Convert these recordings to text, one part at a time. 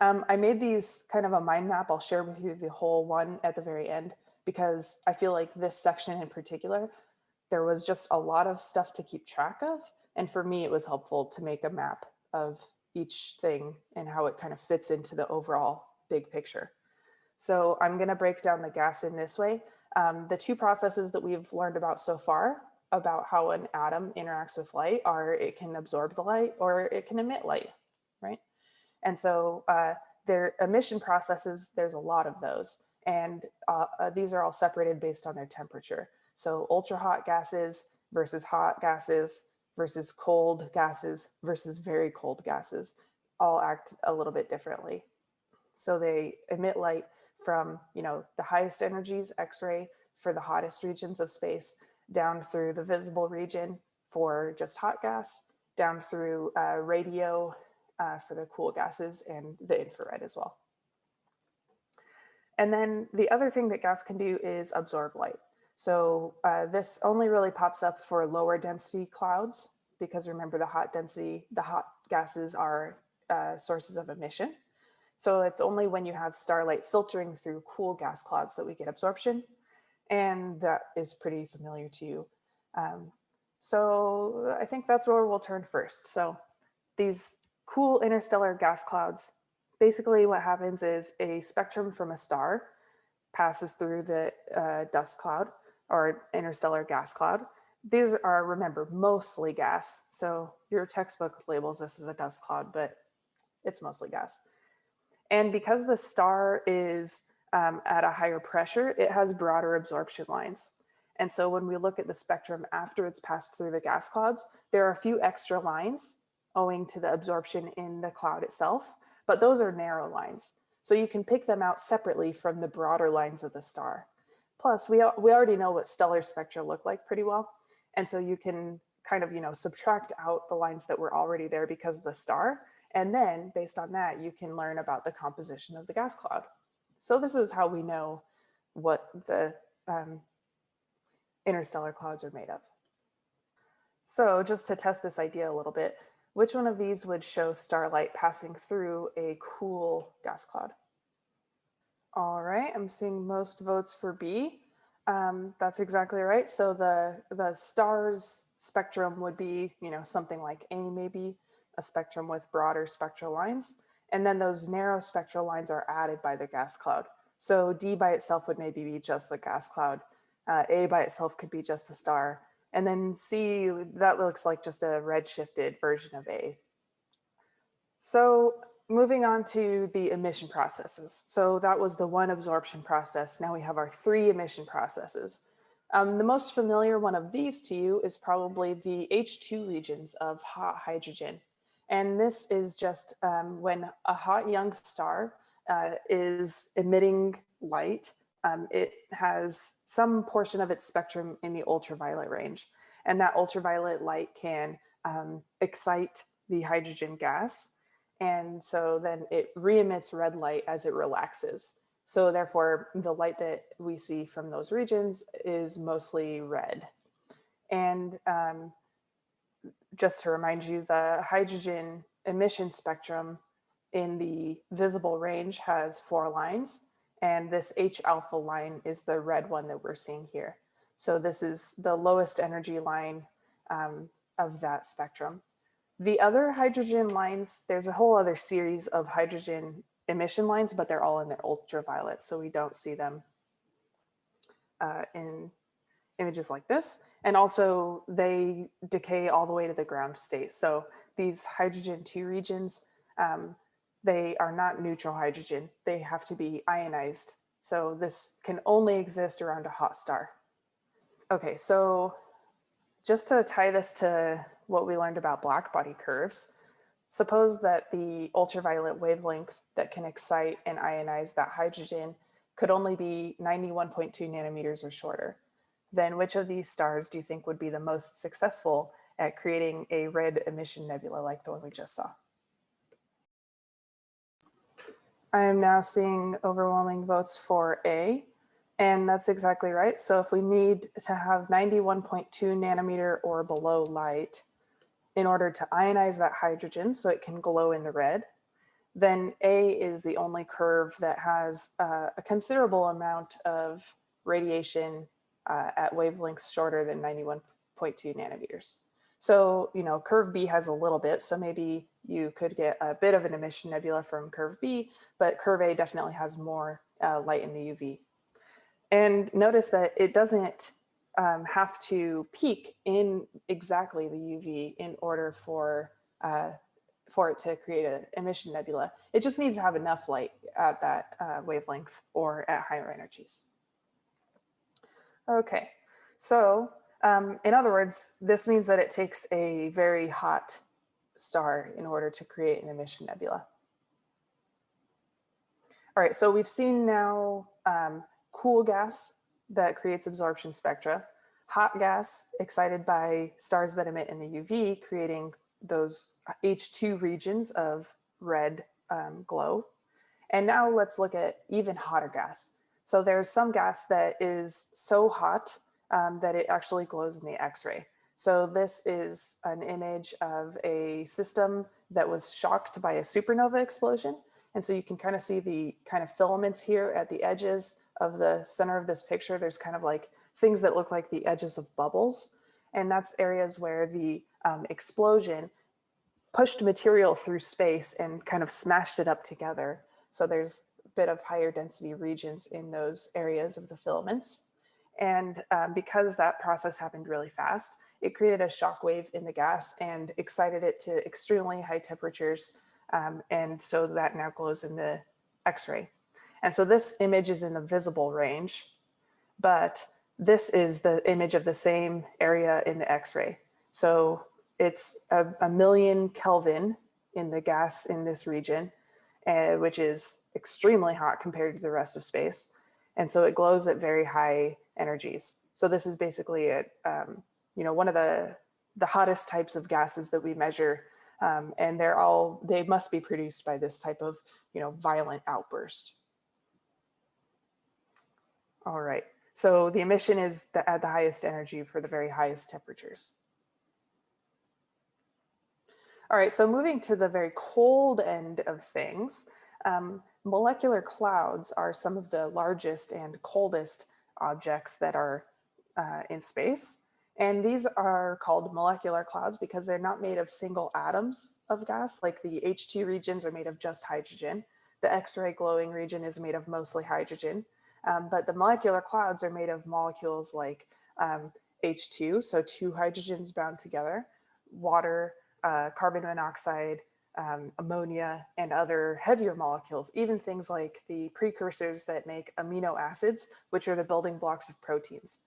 Um, I made these kind of a mind map. I'll share with you the whole one at the very end because I feel like this section in particular, there was just a lot of stuff to keep track of. And for me, it was helpful to make a map of each thing and how it kind of fits into the overall big picture. So I'm going to break down the gas in this way. Um, the two processes that we've learned about so far about how an atom interacts with light are it can absorb the light or it can emit light, right? And so uh, their emission processes, there's a lot of those. And uh, uh, these are all separated based on their temperature. So ultra hot gases versus hot gases versus cold gases versus very cold gases all act a little bit differently. So they emit light from, you know, the highest energies, X-ray for the hottest regions of space down through the visible region for just hot gas, down through uh, radio uh, for the cool gases and the infrared as well. And then the other thing that gas can do is absorb light. So uh, this only really pops up for lower density clouds because remember the hot density, the hot gases are uh, sources of emission. So it's only when you have starlight filtering through cool gas clouds that we get absorption. And that is pretty familiar to you. Um, so I think that's where we'll turn first. So these cool interstellar gas clouds, basically what happens is a spectrum from a star passes through the uh, dust cloud or interstellar gas cloud. These are, remember, mostly gas. So your textbook labels this as a dust cloud, but it's mostly gas. And because the star is um, at a higher pressure, it has broader absorption lines. And so when we look at the spectrum after it's passed through the gas clouds, there are a few extra lines owing to the absorption in the cloud itself, but those are narrow lines. So you can pick them out separately from the broader lines of the star. Plus, we, we already know what stellar spectra look like pretty well. And so you can kind of, you know, subtract out the lines that were already there because of the star. And then based on that, you can learn about the composition of the gas cloud. So this is how we know what the um, interstellar clouds are made of. So just to test this idea a little bit, which one of these would show starlight passing through a cool gas cloud? All right, I'm seeing most votes for B. Um, that's exactly right. So the, the stars spectrum would be, you know, something like A maybe, a spectrum with broader spectral lines. And then those narrow spectral lines are added by the gas cloud. So D by itself would maybe be just the gas cloud. Uh, A by itself could be just the star. And then C, that looks like just a redshifted version of A. So moving on to the emission processes. So that was the one absorption process. Now we have our three emission processes. Um, the most familiar one of these to you is probably the H II regions of hot hydrogen. And this is just um, when a hot young star uh, is emitting light, um, it has some portion of its spectrum in the ultraviolet range. And that ultraviolet light can um, excite the hydrogen gas. And so then it re-emits red light as it relaxes. So therefore, the light that we see from those regions is mostly red. And um, just to remind you, the hydrogen emission spectrum in the visible range has four lines, and this H alpha line is the red one that we're seeing here. So this is the lowest energy line um, of that spectrum. The other hydrogen lines, there's a whole other series of hydrogen emission lines, but they're all in the ultraviolet, so we don't see them uh, in images like this. And also they decay all the way to the ground state. So these hydrogen two regions, um, they are not neutral hydrogen. They have to be ionized. So this can only exist around a hot star. Okay, so just to tie this to what we learned about black body curves, suppose that the ultraviolet wavelength that can excite and ionize that hydrogen could only be 91.2 nanometers or shorter then which of these stars do you think would be the most successful at creating a red emission nebula like the one we just saw? I am now seeing overwhelming votes for A, and that's exactly right. So if we need to have 91.2 nanometer or below light in order to ionize that hydrogen so it can glow in the red, then A is the only curve that has uh, a considerable amount of radiation uh, at wavelengths shorter than 91.2 nanometers. So, you know, curve B has a little bit, so maybe you could get a bit of an emission nebula from curve B, but curve A definitely has more uh, light in the UV. And notice that it doesn't um, have to peak in exactly the UV in order for uh, for it to create an emission nebula. It just needs to have enough light at that uh, wavelength or at higher energies. Okay, so um, in other words, this means that it takes a very hot star in order to create an emission nebula. All right, so we've seen now um, cool gas that creates absorption spectra, hot gas excited by stars that emit in the UV, creating those H II regions of red um, glow. And now let's look at even hotter gas. So there's some gas that is so hot um, that it actually glows in the X-ray. So this is an image of a system that was shocked by a supernova explosion. And so you can kind of see the kind of filaments here at the edges of the center of this picture. There's kind of like things that look like the edges of bubbles. And that's areas where the um, explosion pushed material through space and kind of smashed it up together. So there's a bit of higher density regions in those areas of the filaments. And um, because that process happened really fast, it created a shock wave in the gas and excited it to extremely high temperatures. Um, and so that now glows in the X-ray. And so this image is in the visible range, but this is the image of the same area in the X-ray. So it's a, a, million Kelvin in the gas in this region, uh, which is extremely hot compared to the rest of space. And so it glows at very high energies. So this is basically it. um, you know, one of the, the hottest types of gases that we measure. Um, and they're all, they must be produced by this type of, you know, violent outburst. All right, so the emission is the, at the highest energy for the very highest temperatures. All right, so moving to the very cold end of things, um, molecular clouds are some of the largest and coldest objects that are uh, in space. And these are called molecular clouds because they're not made of single atoms of gas, like the H II regions are made of just hydrogen. The X-ray glowing region is made of mostly hydrogen. Um, but the molecular clouds are made of molecules like um, H2, so two hydrogens bound together, water, uh, carbon monoxide, um, ammonia, and other heavier molecules, even things like the precursors that make amino acids, which are the building blocks of proteins.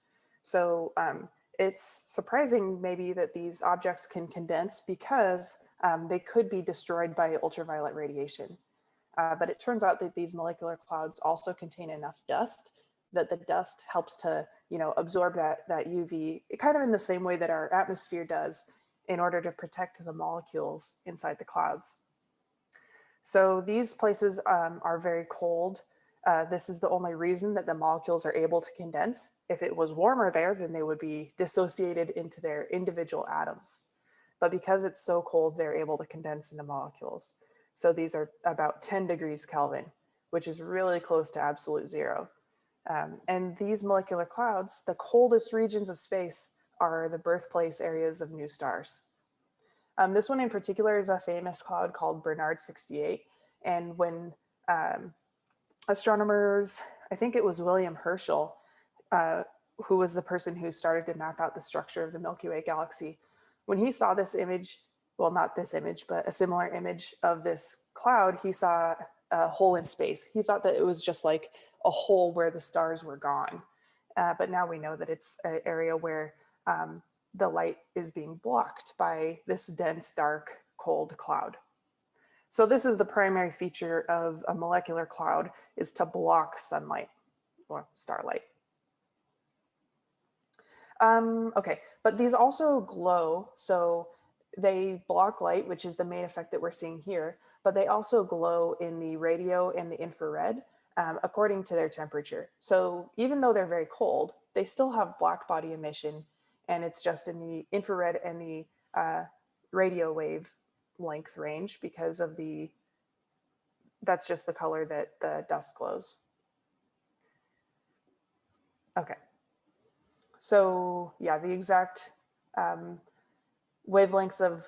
So um, it's surprising maybe that these objects can condense because um, they could be destroyed by ultraviolet radiation. Uh, but it turns out that these molecular clouds also contain enough dust that the dust helps to, you know, absorb that, that UV kind of in the same way that our atmosphere does in order to protect the molecules inside the clouds. So these places um, are very cold. Uh, this is the only reason that the molecules are able to condense. If it was warmer there, then they would be dissociated into their individual atoms. But because it's so cold, they're able to condense into molecules. So these are about 10 degrees Kelvin, which is really close to absolute zero. Um, and these molecular clouds, the coldest regions of space are the birthplace areas of new stars. Um, this one in particular is a famous cloud called Barnard 68. And when um, astronomers, I think it was William Herschel, uh, who was the person who started to map out the structure of the Milky Way galaxy, when he saw this image, well, not this image, but a similar image of this cloud, he saw a hole in space. He thought that it was just like a hole where the stars were gone. Uh, but now we know that it's an area where um, the light is being blocked by this dense, dark, cold cloud. So this is the primary feature of a molecular cloud is to block sunlight or starlight. Um, okay, but these also glow. So they block light, which is the main effect that we're seeing here, but they also glow in the radio and the infrared um, according to their temperature. So even though they're very cold, they still have black body emission and it's just in the infrared and the uh, radio wave length range because of the that's just the color that the dust glows. Okay. So yeah, the exact um, wavelengths of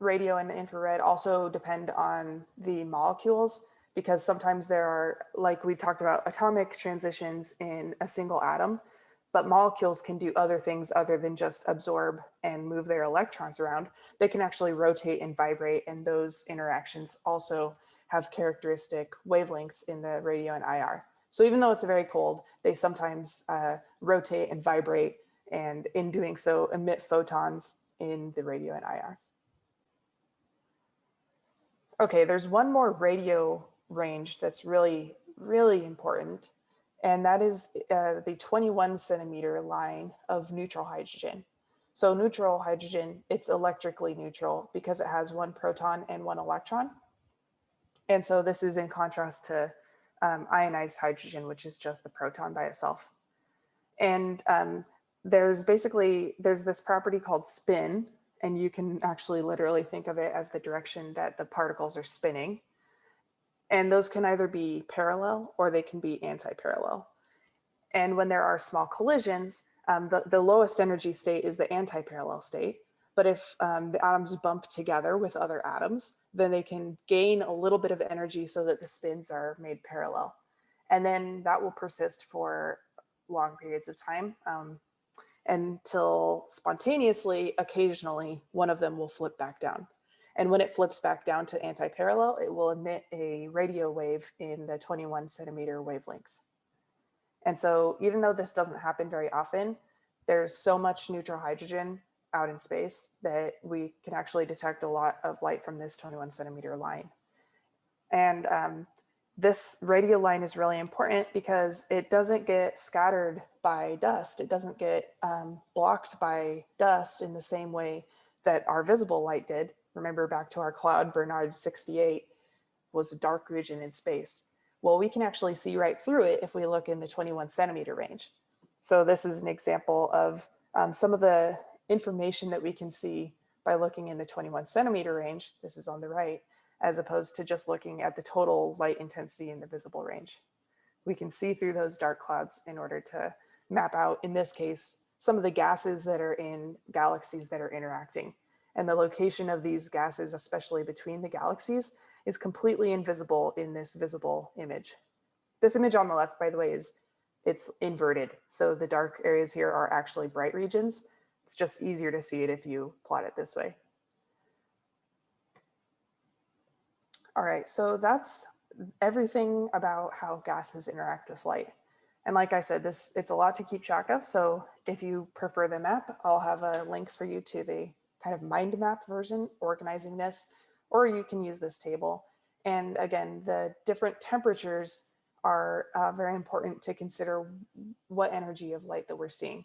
radio and infrared also depend on the molecules because sometimes there are, like we talked about, atomic transitions in a single atom, but molecules can do other things other than just absorb and move their electrons around. They can actually rotate and vibrate, and those interactions also have characteristic wavelengths in the radio and IR. So even though it's very cold, they sometimes uh, rotate and vibrate, and in doing so, emit photons in the radio and IR. Okay, there's one more radio range that's really, really important, and that is uh, the 21 centimeter line of neutral hydrogen. So neutral hydrogen, it's electrically neutral because it has one proton and one electron. And so this is in contrast to um, ionized hydrogen, which is just the proton by itself. And um, there's basically, there's this property called spin, and you can actually literally think of it as the direction that the particles are spinning. And those can either be parallel or they can be anti-parallel. And when there are small collisions, um, the, the lowest energy state is the anti-parallel state. But if um, the atoms bump together with other atoms, then they can gain a little bit of energy so that the spins are made parallel. And then that will persist for long periods of time um, until spontaneously, occasionally, one of them will flip back down. And when it flips back down to anti-parallel, it will emit a radio wave in the 21 centimeter wavelength. And so even though this doesn't happen very often, there's so much neutral hydrogen out in space that we can actually detect a lot of light from this 21 centimeter line. And um, this radio line is really important because it doesn't get scattered by dust. It doesn't get um, blocked by dust in the same way that our visible light did. Remember back to our cloud, Barnard 68 was a dark region in space. Well, we can actually see right through it if we look in the 21 centimeter range. So this is an example of um, some of the information that we can see by looking in the 21 centimeter range, this is on the right, as opposed to just looking at the total light intensity in the visible range. We can see through those dark clouds in order to map out, in this case, some of the gases that are in galaxies that are interacting. And the location of these gases, especially between the galaxies, is completely invisible in this visible image. This image on the left, by the way, is it's inverted. So the dark areas here are actually bright regions it's just easier to see it if you plot it this way. All right, so that's everything about how gases interact with light. And like I said, this it's a lot to keep track of. So if you prefer the map, I'll have a link for you to the kind of mind map version organizing this, or you can use this table. And again, the different temperatures are uh, very important to consider what energy of light that we're seeing.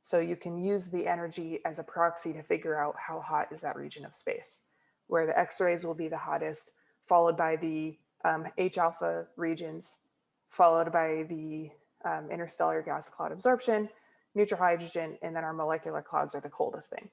So you can use the energy as a proxy to figure out how hot is that region of space, where the X-rays will be the hottest, followed by the um, H alpha regions, followed by the um, interstellar gas cloud absorption, neutral hydrogen, and then our molecular clouds are the coldest thing.